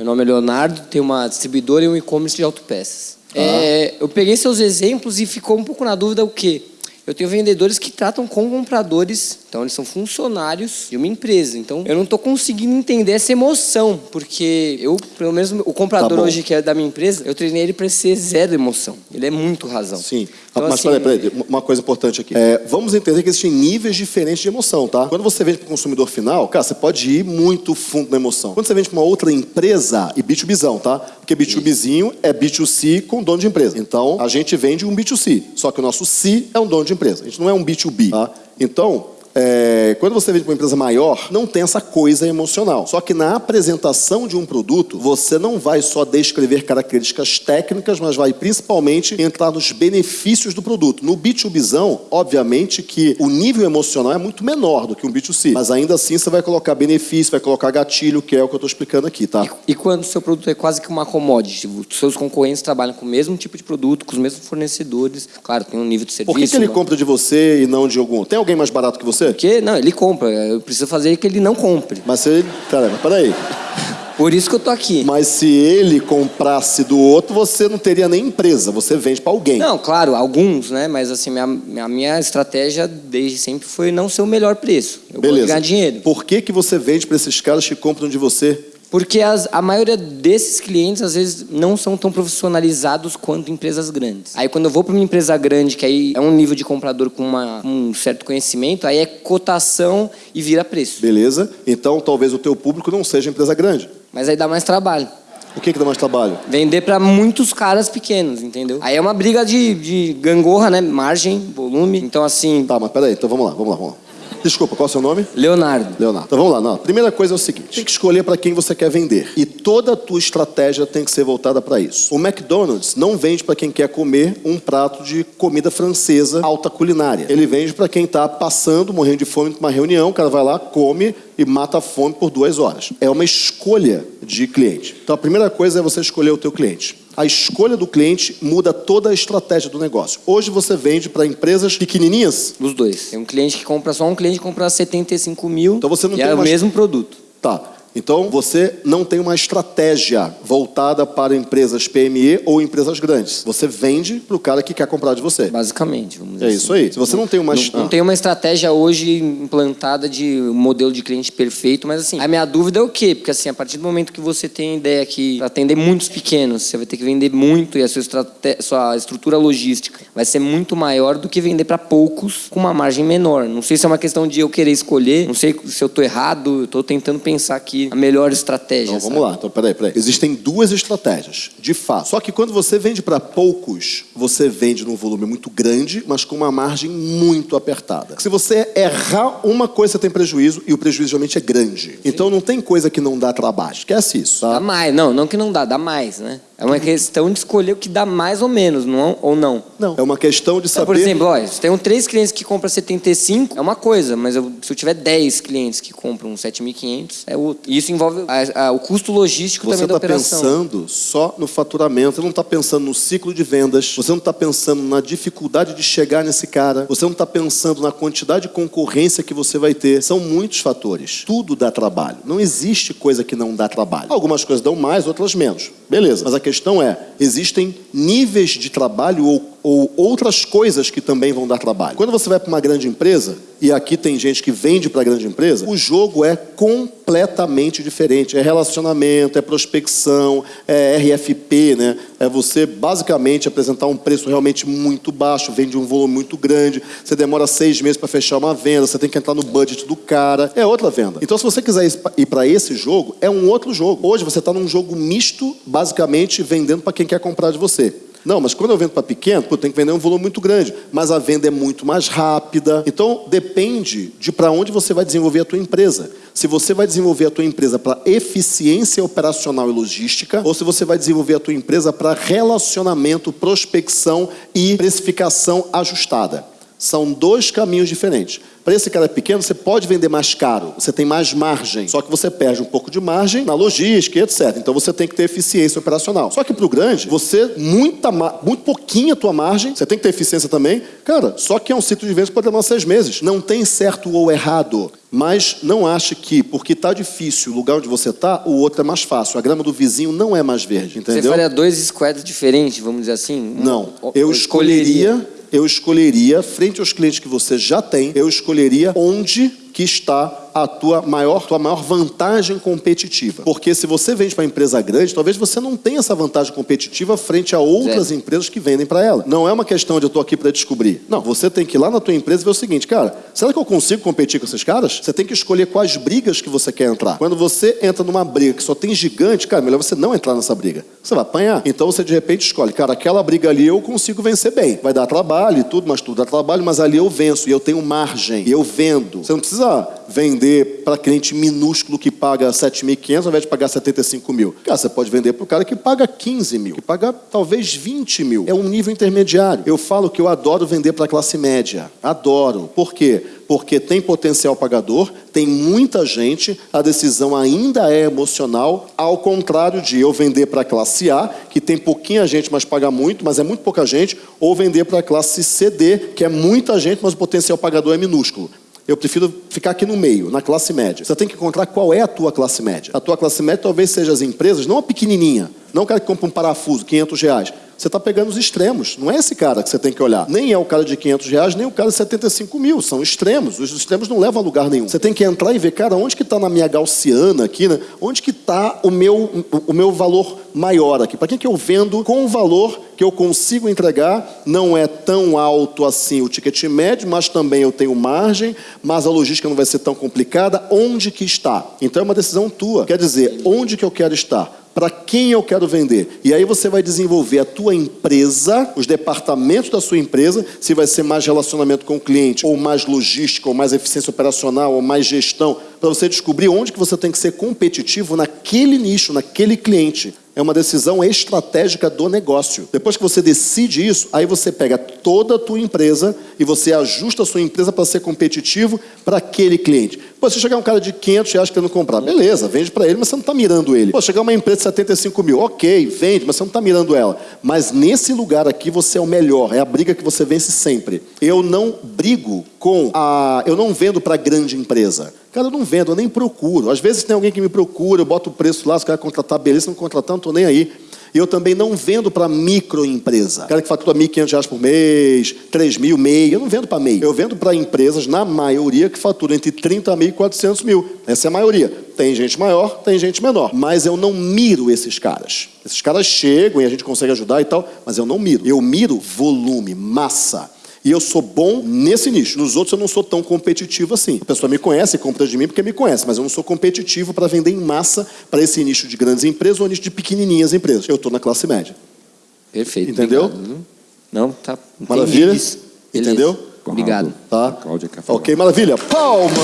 Meu nome é Leonardo, tenho uma distribuidora e um e-commerce de autopeças. É, eu peguei seus exemplos e ficou um pouco na dúvida o quê? Eu tenho vendedores que tratam com compradores, então eles são funcionários de uma empresa. Então eu não estou conseguindo entender essa emoção, porque eu, pelo menos o comprador Tá hoje que é da minha empresa, eu treinei ele para ser zero emoção. Ele é muito razão. Sim. Então, Mas assim, peraí, peraí, uma coisa importante aqui. É, vamos entender que existem níveis diferentes de emoção, tá? Quando você vende para o consumidor final, cara, você pode ir muito fundo na emoção. Quando você vende para uma outra empresa, e B2Bzão, tá? Porque B2Bzinho é B2C com dono de empresa. Então, a gente vende um B2C, só que o nosso C é um dono de empresa. A gente não é um B2B, tá? Então, é, quando você vende para uma empresa maior, não tem essa coisa emocional. Só que na apresentação de um produto, você não vai só descrever características técnicas, mas vai principalmente entrar nos benefícios do produto. No B2Bzão, obviamente que o nível emocional é muito menor do que um B2C. Mas ainda assim você vai colocar benefício, vai colocar gatilho, que é o que eu estou explicando aqui, tá? E quando o seu produto é quase que uma commodity, os seus concorrentes trabalham com o mesmo tipo de produto, com os mesmos fornecedores, claro, tem um nível de serviço. Por que, que ele uma- compra de você e não de algum? Tem alguém mais barato que você? Porque, não, ele compra. Eu preciso fazer que ele não compre. Mas se ele. Mas peraí. Por isso que eu tô aqui. Mas se ele comprasse do outro, você não teria nem empresa, você vende para alguém. Não, claro, alguns, né? Mas assim, minha, minha, minha estratégia desde sempre foi não ser o melhor preço. Eu Beleza. ganhar dinheiro. Por que, que você vende para esses caras que compram de você? Porque as- a maioria desses clientes, às vezes, não são tão profissionalizados quanto empresas grandes. Aí, quando eu vou para uma empresa grande, que aí é um nível de comprador com uma- um certo conhecimento, aí é cotação e vira preço. Beleza? Então talvez o teu público não seja empresa grande. Mas aí dá mais trabalho. O que, que dá mais trabalho? Vender para muitos caras pequenos, entendeu? Aí é uma briga de, de gangorra, né? Margem, volume. Então, assim, Tá, mas peraí, então vamos lá, vamos lá, vamos lá. Desculpa, qual é o seu nome? Leonardo. Leonardo. Então vamos lá. Não. Primeira coisa é o seguinte: tem que escolher para quem você quer vender. E toda a tua estratégia tem que ser voltada para isso. O McDonald's não vende para quem quer comer um prato de comida francesa alta culinária. Ele vende para quem está passando, morrendo de fome para uma reunião, o cara vai lá, come e mata a fome por duas horas. É uma escolha de cliente. Então a primeira coisa é você escolher o teu cliente. A escolha do cliente muda toda a estratégia do negócio. Hoje você vende para empresas pequenininhas, Os dois. Tem um cliente que compra, só um cliente que compra 75 mil Então você não e tem é o uma- mesmo produto. Tá. Então você não tem uma estratégia voltada para empresas PME ou empresas grandes. Você vende para o cara que quer comprar de você. Basicamente, vamos dizer É assim. isso aí. Se você não tem uma Não, não tem uma estratégia hoje implantada de modelo de cliente perfeito, mas assim, a minha dúvida é o quê? Porque assim, a partir do momento que você tem a ideia que para atender muitos pequenos, você vai ter que vender muito e a sua, sua estrutura logística vai ser muito maior do que vender para poucos com uma margem menor. Não sei se é uma questão de eu querer escolher, não sei se eu tô errado, eu tô tentando pensar aqui a melhor estratégia. Então sabe? vamos lá, então peraí, peraí. Existem duas estratégias, de fato. Só que quando você vende para poucos, você vende num volume muito grande, mas com uma margem muito apertada. Se você errar uma coisa, você tem prejuízo, e o prejuízo geralmente é grande. Então não tem coisa que não dá trabalho. Esquece isso, Dá tá? mais, não, não que não dá, dá mais, né? É uma questão de escolher o que dá mais ou menos, não, ou não. Não. É uma questão de Então, saber. por exemplo, ó, se tem três clientes que compram 75, é uma coisa, mas eu- se eu tiver 10 clientes que compram 7.500, é outra. E isso envolve a- a- o custo logístico Você também da está operação. pensando só no faturamento, você não está pensando no ciclo de vendas, você não está pensando na dificuldade de chegar nesse cara, você não está pensando na quantidade de concorrência que você vai ter. São muitos fatores. Tudo dá trabalho. Não existe coisa que não dá trabalho. Algumas coisas dão mais, outras menos. Beleza. Mas a questão é: existem níveis de trabalho ou, ou outras coisas que também vão dar trabalho. Quando você vai para uma grande empresa, e aqui tem gente que vende para grande empresa, o jogo é completamente diferente. É relacionamento, é prospecção, é RFP, né? É você basicamente apresentar um preço realmente muito baixo, vende um volume muito grande, você demora seis meses para fechar uma venda, você tem que entrar no budget do cara, é outra venda. Então, se você quiser ir para esse jogo, é um outro jogo. Hoje você está num jogo misto, basicamente vendendo para quem quer comprar de você. Não, mas quando eu vendo para pequeno, eu tenho que vender um volume muito grande. Mas a venda é muito mais rápida. Então, depende de para onde você vai desenvolver a tua empresa. Se você vai desenvolver a tua empresa para eficiência operacional e logística, ou se você vai desenvolver a tua empresa para relacionamento, prospecção e precificação ajustada. São dois caminhos diferentes. Para esse cara pequeno, você pode vender mais caro, você tem mais margem. Só que você perde um pouco de margem na logística e etc. Então você tem que ter eficiência operacional. Só que para o grande, você, muita, muito pouquinho a tua margem, você tem que ter eficiência também. Cara, só que é um ciclo de vendas que pode demorar seis meses. Não tem certo ou errado. Mas não ache que, porque está difícil o lugar onde você está, o outro é mais fácil. A grama do vizinho não é mais verde, entendeu? Você faria dois squads diferentes, vamos dizer assim? Não. Eu escolheria, eu escolheria, frente aos clientes que você já tem, eu escolheria onde que está a tua maior, tua maior vantagem competitiva. Porque se você vende para uma empresa grande, talvez você não tenha essa vantagem competitiva frente a outras empresas que vendem para ela. Não é uma questão de eu estou aqui para descobrir. Não, você tem que ir lá na tua empresa e ver o seguinte, cara, será que eu consigo competir com esses caras? Você tem que escolher quais brigas que você quer entrar. Quando você entra numa briga que só tem gigante, cara, melhor você não entrar nessa briga. Você vai apanhar. Então você de repente escolhe, cara, aquela briga ali eu consigo vencer bem. Vai dar trabalho e tudo, mas tudo dá trabalho, mas ali eu venço e eu tenho margem, e eu vendo. Você não precisa vender para cliente minúsculo que paga 7.500 ao invés de pagar 75 mil. Cara, você pode vender para o cara que paga 15 mil, que paga talvez 20 mil. É um nível intermediário. Eu falo que eu adoro vender para a classe média. Adoro. Por quê? Porque tem potencial pagador, tem muita gente, a decisão ainda é emocional, ao contrário de eu vender para a classe A, que tem pouquinha gente, mas paga muito, mas é muito pouca gente, ou vender para a classe CD, que é muita gente, mas o potencial pagador é minúsculo. Eu prefiro ficar aqui no meio, na classe média. Você tem que encontrar qual é a tua classe média. A tua classe média talvez seja as empresas, não a pequenininha, não o cara que compra um parafuso, 500 reais. Você está pegando os extremos. Não é esse cara que você tem que olhar. Nem é o cara de 500 reais, nem o cara de 75 mil. São extremos. Os extremos não levam a lugar nenhum. Você tem que entrar e ver, cara, onde que está na minha gaussiana aqui, né? Onde que está o meu, o meu valor maior aqui? Para quem que eu vendo com o valor que eu consigo entregar? Não é tão alto assim o ticket médio, mas também eu tenho margem, mas a logística não vai ser tão complicada. Onde que está? Então é uma decisão tua. Quer dizer, onde que eu quero estar? para quem eu quero vender. E aí você vai desenvolver a tua empresa, os departamentos da sua empresa, se vai ser mais relacionamento com o cliente, ou mais logística, ou mais eficiência operacional, ou mais gestão, para você descobrir onde que você tem que ser competitivo naquele nicho, naquele cliente. É uma decisão estratégica do negócio. Depois que você decide isso, aí você pega toda a tua empresa e você ajusta a sua empresa para ser competitivo para aquele cliente. Pô, se chegar um cara de 500 reais querendo comprar, beleza, vende para ele, mas você não está mirando ele. Pô, chegar uma empresa de 75 mil, ok, vende, mas você não está mirando ela. Mas nesse lugar aqui você é o melhor, é a briga que você vence sempre. Eu não brigo com a... Eu não vendo para grande empresa. Cara, eu não vendo, eu nem procuro. Às vezes tem alguém que me procura, eu boto o preço lá, se o cara contratar, beleza, não contratar, não estou nem aí. E eu também não vendo para microempresa. Cara que fatura R$ 1.500 por mês, 3 mil, MEI. Eu não vendo para MEI. Eu vendo para empresas, na maioria, que faturam entre 30 mil e 400 mil. Essa é a maioria. Tem gente maior, tem gente menor. Mas eu não miro esses caras. Esses caras chegam e a gente consegue ajudar e tal, mas eu não miro. Eu miro volume, massa. E eu sou bom nesse nicho. Nos outros eu não sou tão competitivo assim. A pessoa me conhece e compra de mim porque me conhece, mas eu não sou competitivo para vender em massa para esse nicho de grandes empresas ou nicho de pequenininhas empresas. Eu estou na classe média. Perfeito. Entendeu? Obrigado. Não, tá. Maravilha? Entendeu? Obrigado. Tá? Cláudia quer falar. Ok, maravilha. Palmas!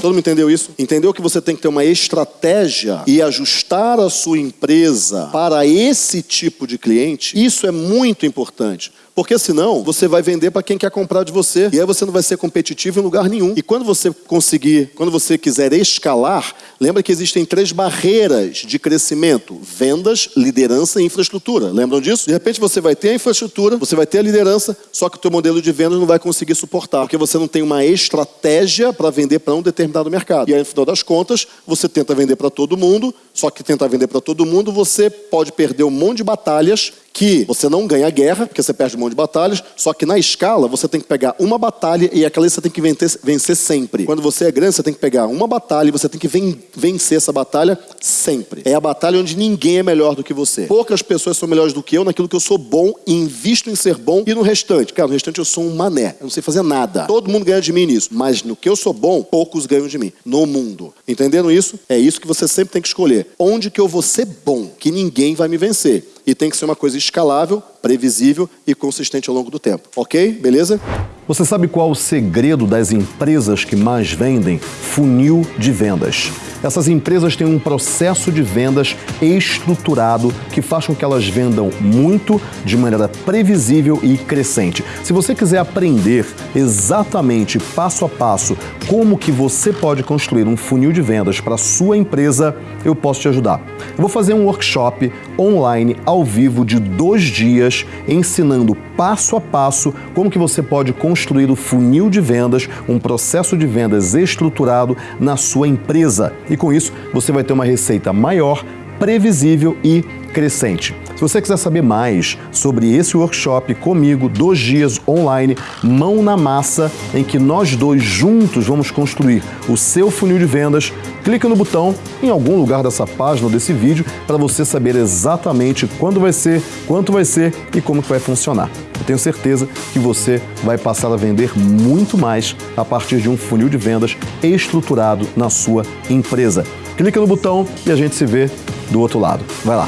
Todo mundo entendeu isso? Entendeu que você tem que ter uma estratégia e ajustar a sua empresa para esse tipo de cliente? Isso é muito importante. Porque senão você vai vender para quem quer comprar de você e aí você não vai ser competitivo em lugar nenhum. E quando você conseguir, quando você quiser escalar, lembra que existem três barreiras de crescimento: vendas, liderança e infraestrutura. Lembram disso? De repente você vai ter a infraestrutura, você vai ter a liderança, só que o teu modelo de vendas não vai conseguir suportar, porque você não tem uma estratégia para vender para um determinado mercado. E aí, no final das contas, você tenta vender para todo mundo, só que tentar vender para todo mundo, você pode perder um monte de batalhas que você não ganha a guerra, porque você perde um monte de batalhas, só que na escala você tem que pegar uma batalha e aquela você tem que vencer, sempre. Quando você é grande, você tem que pegar uma batalha e você tem que ven vencer essa batalha sempre. É a batalha onde ninguém é melhor do que você. Poucas pessoas são melhores do que eu naquilo que eu sou bom e invisto em ser bom e no restante. Cara, no restante eu sou um mané, eu não sei fazer nada. Todo mundo ganha de mim nisso, mas no que eu sou bom, poucos ganham de mim. No mundo. Entenderam isso? É isso que você sempre tem que escolher. Onde que eu vou ser bom, que ninguém vai me vencer. e tem que ser uma coisa escalável, previsível e consistente ao longo do tempo. Ok? Beleza? Você sabe qual o segredo das empresas que mais vendem? Funil de vendas. Essas empresas têm um processo de vendas estruturado que faz com que elas vendam muito de maneira previsível e crescente. Se você quiser aprender exatamente passo a passo como que você pode construir um funil de vendas para sua empresa, eu posso te ajudar. Eu vou fazer um workshop online ao vivo de dois dias ensinando passo a passo como que você pode construir o funil de vendas, um processo de vendas estruturado na sua empresa. E com isso, você vai ter uma receita maior, previsível e crescente. Se você quiser saber mais sobre esse workshop comigo, dois dias online, mão na massa, em que nós dois juntos vamos construir o seu funil de vendas, clica no botão em algum lugar dessa página ou desse vídeo para você saber exatamente quando vai ser, quanto vai ser e como que vai funcionar. Eu tenho certeza que você vai passar a vender muito mais a partir de um funil de vendas estruturado na sua empresa. Clica no botão e a gente se vê do outro lado. Vai lá.